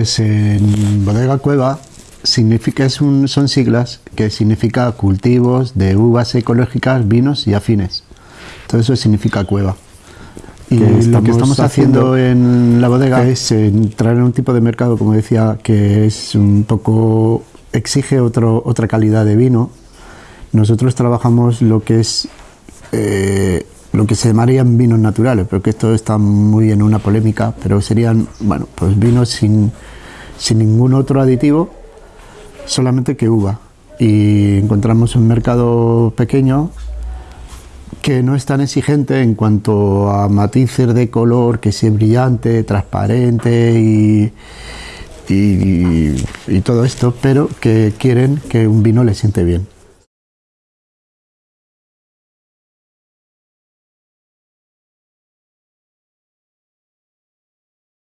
Es en Bodega Cueva significa, es un, son siglas que significa cultivos de uvas ecológicas, vinos y afines. Todo eso significa cueva. Y lo que estamos haciendo en la bodega es entrar en un tipo de mercado, como decía, que es un poco exige otro, otra calidad de vino. Nosotros trabajamos lo que es eh, que se llamarían vinos naturales, pero que esto está muy en una polémica, pero serían, bueno, pues vinos sin, sin ningún otro aditivo, solamente que uva. Y encontramos un mercado pequeño que no es tan exigente en cuanto a matices de color, que sea brillante, transparente y, y, y todo esto, pero que quieren que un vino le siente bien.